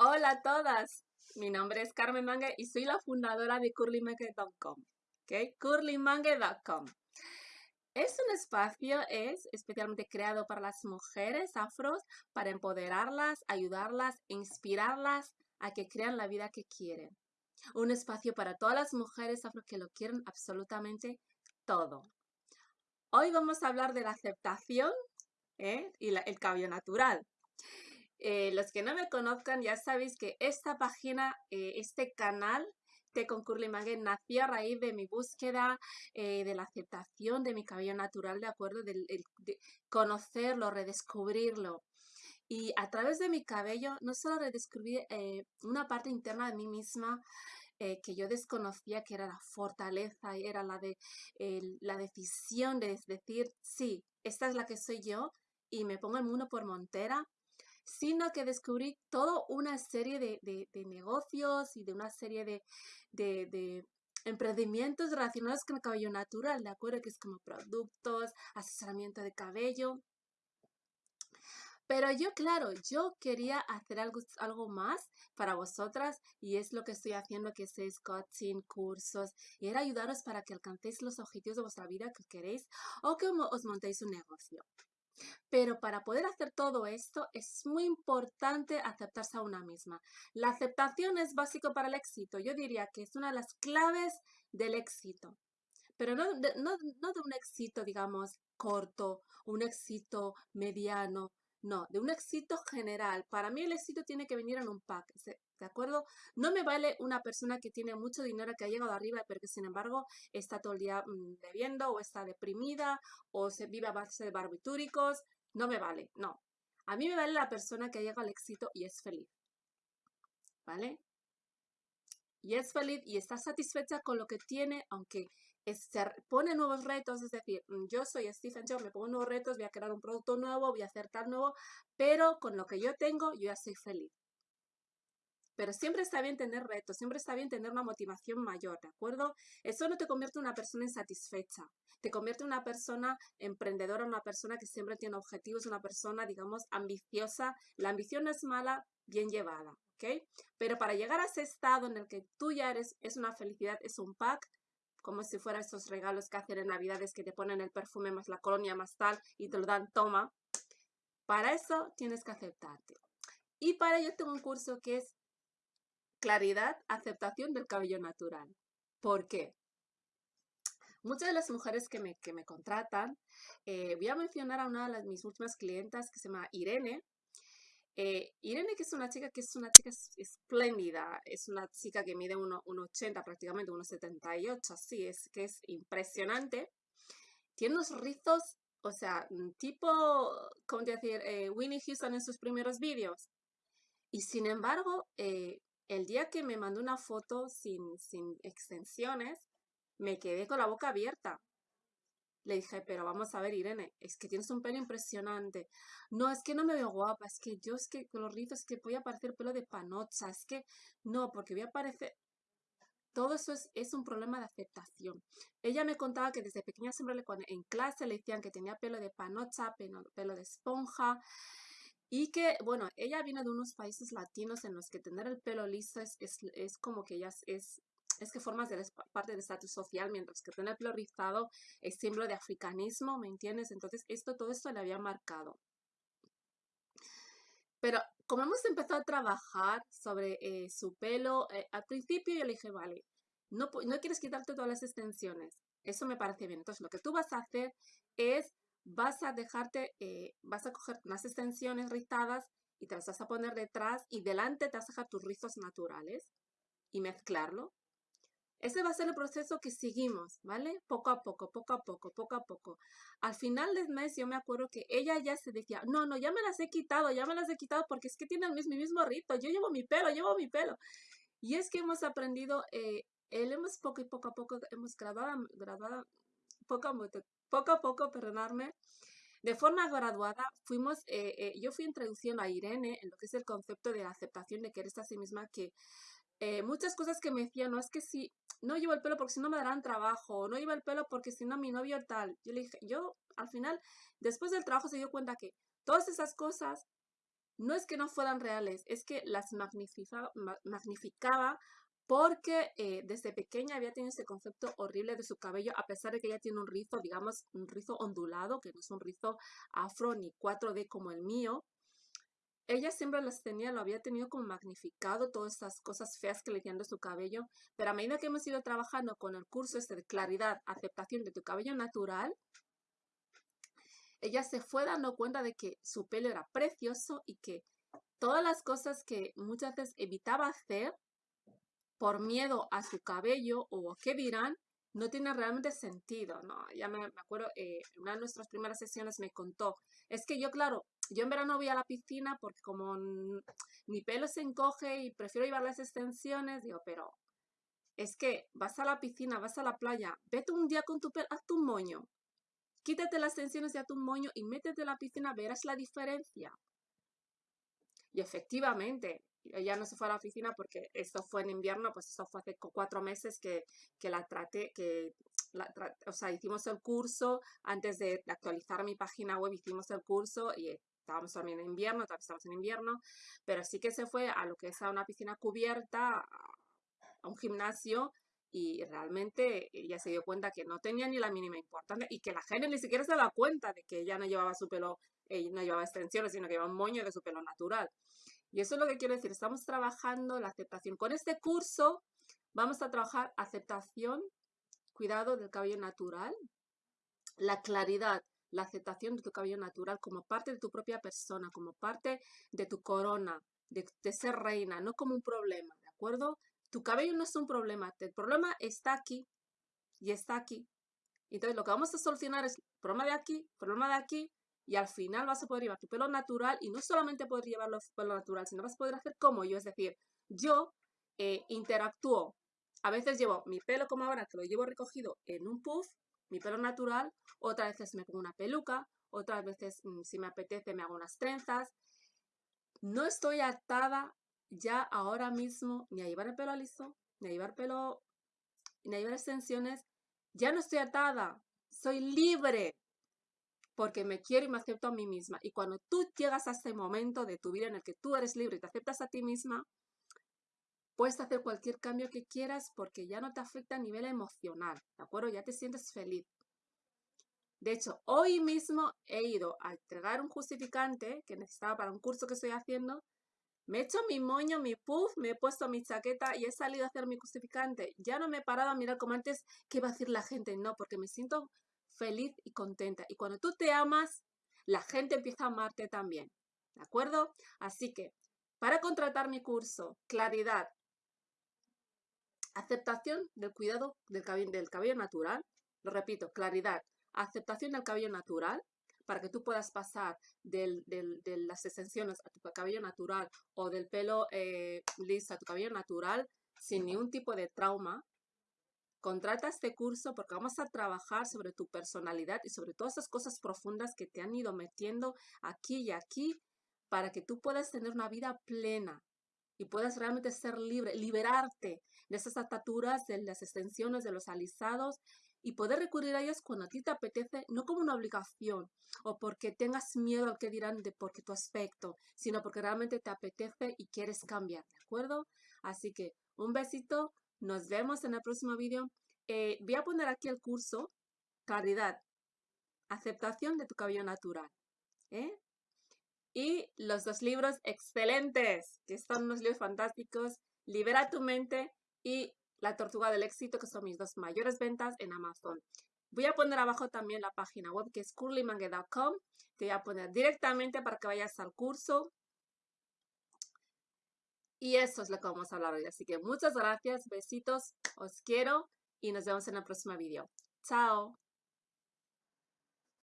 Hola a todas, mi nombre es Carmen Mangue y soy la fundadora de curlymangue.com. ¿okay? curlymangue.com es un espacio, es especialmente creado para las mujeres afros, para empoderarlas, ayudarlas, inspirarlas a que crean la vida que quieren. Un espacio para todas las mujeres afro que lo quieren absolutamente todo. Hoy vamos a hablar de la aceptación ¿eh? y el cabello natural. Eh, los que no me conozcan ya sabéis que esta página, eh, este canal de Concurli Mangue nació a raíz de mi búsqueda eh, de la aceptación de mi cabello natural, ¿de acuerdo? De, conocerlo, redescubrirlo. Y a través de mi cabello no solo redescubrí una parte interna de mí misma, que yo desconocía que era la fortaleza, era la de la decisión de decir, sí, esta es la que soy yo y me pongo el mundo por montera sino que descubrí toda una serie de, negocios y de una serie de, emprendimientos relacionados con el cabello natural, ¿de acuerdo? Que es como productos, asesoramiento de cabello. Pero yo, claro, yo quería hacer algo, algo más para vosotras y es lo que estoy haciendo, que es coaching, cursos, y era ayudaros para que alcancéis los objetivos de vuestra vida que queréis o que os montéis un negocio. Pero para poder hacer todo esto es muy importante aceptarse a una misma. La aceptación es básico para el éxito. Yo diría que es una de las claves del éxito. Pero no de, no de un éxito, digamos, corto, un éxito mediano, no, de un éxito general. Para mí el éxito tiene que venir en un pack, ¿de acuerdo? No me vale una persona que tiene mucho dinero, que ha llegado arriba, pero que sin embargo está todo el día mm, bebiendo o está deprimida o se vive a base de barbitúricos. No me vale, no. A mí me vale la persona que ha llegado al éxito y es feliz. ¿Vale? Y es feliz y está satisfecha con lo que tiene, aunque se pone nuevos retos, es decir, mm, yo soy Stephen Jones, me pongo nuevos retos, voy a crear un producto nuevo, voy a hacer tal nuevo, pero con lo que yo tengo, yo ya soy feliz. Pero siempre está bien tener retos, siempre está bien tener una motivación mayor, ¿de acuerdo? Eso no te convierte en una persona insatisfecha, te convierte en una persona emprendedora, una persona que siempre tiene objetivos, una persona, digamos, ambiciosa. La ambición no es mala, bien llevada, ¿ok? Pero para llegar a ese estado en el que tú ya eres, es una felicidad, es un pack, como si fuera esos regalos que hacen en Navidades que te ponen el perfume más la colonia más tal y te lo dan, toma. Para eso tienes que aceptarte. Y para ello tengo un curso que es Claridad, aceptación del cabello natural. ¿Por qué? Muchas de las mujeres que me, que me contratan, eh, voy a mencionar a una de mis últimas clientas que se llama Irene, eh, Irene, que es una chica que es una chica espléndida, es una chica que mide 1,80 prácticamente, 1,78, así, es que es impresionante. Tiene unos rizos, o sea, mm, tipo, ¿cómo decir? Eh, Winnie Houston en sus primeros vídeos. Y sin embargo, eh, el día que me mandó una foto sin, sin extensiones, me quedé con la boca abierta. Le dije, pero vamos a ver, Irene, es que tienes un pelo impresionante. No, es que no me veo guapa, es que yo es que con los rizos es que voy a parecer pelo de panocha, es que no, porque voy a parecer... Todo eso es, un problema de aceptación. Ella me contaba que desde pequeña siempre le, en clase le decían que tenía pelo de panocha, pelo, pelo de esponja, y que, bueno, ella viene de unos países latinos en los que tener el pelo liso es, es como que ella es, es que formas de parte del estatus social, mientras que tener pelo rizado es símbolo de africanismo, ¿me entiendes? Entonces, esto, todo esto le había marcado. Pero como hemos empezado a trabajar sobre eh, su pelo, eh, al principio yo le dije, vale, no, no quieres quitarte todas las extensiones. Eso me parece bien. Entonces, lo que tú vas a hacer es, vas a dejarte, eh, vas a coger unas extensiones rizadas y te las vas a poner detrás y delante te vas a dejar tus rizos naturales y mezclarlo. Ese va a ser el proceso que seguimos, ¿vale? Poco a poco, poco a poco, poco a poco. Al final del mes yo me acuerdo que ella ya se decía, no, no, ya me las he quitado, ya me las he quitado porque es que tienen el mismo, rito, yo llevo mi pelo, llevo mi pelo. Y es que hemos aprendido, eh, él hemos poco y poco a poco, hemos grabado, grabado poco, poco a poco, perdonarme, de forma graduada, fuimos, eh, eh, yo fui introduciendo a Irene en lo que es el concepto de la aceptación de quererse a sí misma, que muchas cosas que me decían, no es que si no llevo el pelo porque si no me darán trabajo, no llevo el pelo porque si no mi novio tal. Yo le dije, yo al final, después del trabajo se dio cuenta que todas esas cosas no es que no fueran reales, es que las magnificaba, magnificaba porque eh, desde pequeña había tenido ese concepto horrible de su cabello, a pesar de que ella tiene un rizo, digamos, un rizo ondulado, que no es un rizo afro ni 4D como el mío. Ella siempre las tenía, lo había tenido como magnificado, todas estas cosas feas que le decían de su cabello, pero a medida que hemos ido trabajando con el curso este de claridad, aceptación de tu cabello natural, ella se fue dando cuenta de que su pelo era precioso y que todas las cosas que muchas veces evitaba hacer, por miedo a su cabello o qué dirán, no tiene realmente sentido, ¿no? Ya me, acuerdo, eh, en una de nuestras primeras sesiones me contó, es que yo, claro, yo en verano voy a la piscina porque como mi pelo se encoge y prefiero llevar las extensiones, digo, pero es que vas a la piscina, vas a la playa, vete un día con tu pelo, haz tu moño, quítate las extensiones de tu moño y métete a la piscina, verás la diferencia. Y efectivamente, ella no se fue a la oficina porque esto fue en invierno, pues eso fue hace cuatro meses que, la traté, que o sea, hicimos el curso, antes de actualizar mi página web hicimos el curso y estábamos también en invierno, todavía estamos en invierno, pero sí que se fue a lo que es a una piscina cubierta, a un gimnasio, y realmente ella se dio cuenta que no tenía ni la mínima importancia y que la gente ni siquiera se da cuenta de que ella no llevaba su pelo, ella no llevaba extensiones, sino que llevaba un moño de su pelo natural. Y eso es lo que quiero decir, estamos trabajando la aceptación. Con este curso vamos a trabajar aceptación, cuidado del cabello natural, la claridad, la aceptación de tu cabello natural como parte de tu propia persona, como parte de tu corona, de, ser reina, no como un problema, ¿de acuerdo? Tu cabello no es un problema, el problema está aquí y está aquí. Entonces lo que vamos a solucionar es problema de aquí, problema de aquí, y al final vas a poder llevar tu pelo natural y no solamente poder llevarlo pelo natural, sino vas a poder hacer como yo, es decir, yo eh, interactúo. A veces llevo mi pelo como ahora, que lo llevo recogido en un puff, mi pelo natural, otras veces me pongo una peluca, otras veces mm, si me apetece me hago unas trenzas. No estoy atada ya ahora mismo ni a llevar el pelo liso, ni a llevar pelo, ni a llevar extensiones. Ya no estoy atada, soy libre porque me quiero y me acepto a mí misma. Y cuando tú llegas a ese momento de tu vida en el que tú eres libre y te aceptas a ti misma, puedes hacer cualquier cambio que quieras porque ya no te afecta a nivel emocional, ¿de acuerdo? Ya te sientes feliz. De hecho, hoy mismo he ido a entregar un justificante que necesitaba para un curso que estoy haciendo. Me he hecho mi moño, mi puff, me he puesto mi chaqueta y he salido a hacer mi justificante. Ya no me he parado a mirar como antes qué va a decir la gente. No, porque me siento feliz y contenta. Y cuando tú te amas, la gente empieza a amarte también. ¿De acuerdo? Así que, para contratar mi curso, claridad, aceptación del cuidado del cabello, del cabello natural, lo repito, claridad, aceptación del cabello natural, para que tú puedas pasar de las extensiones a tu cabello natural o del pelo eh, liso a tu cabello natural sin ningún tipo de trauma, Contrata este curso porque vamos a trabajar sobre tu personalidad y sobre todas esas cosas profundas que te han ido metiendo aquí y aquí para que tú puedas tener una vida plena y puedas realmente ser libre, liberarte de esas ataturas, de las extensiones, de los alisados y poder recurrir a ellos cuando a ti te apetece, no como una obligación o porque tengas miedo al que dirán de porque tu aspecto, sino porque realmente te apetece y quieres cambiar, ¿de acuerdo? Así que un besito, nos vemos en el próximo vídeo. Eh, voy a poner aquí el curso Claridad, aceptación de tu cabello natural. ¿eh? Y los dos libros excelentes, que son unos libros fantásticos, Libera tu mente y La Tortuga del Éxito, que son mis dos mayores ventas en Amazon. Voy a poner abajo también la página web que es curlymangue.com. Te voy a poner directamente para que vayas al curso y eso es lo que vamos a hablar hoy. Así que muchas gracias, besitos, os quiero y nos vemos en el próximo video. Chao.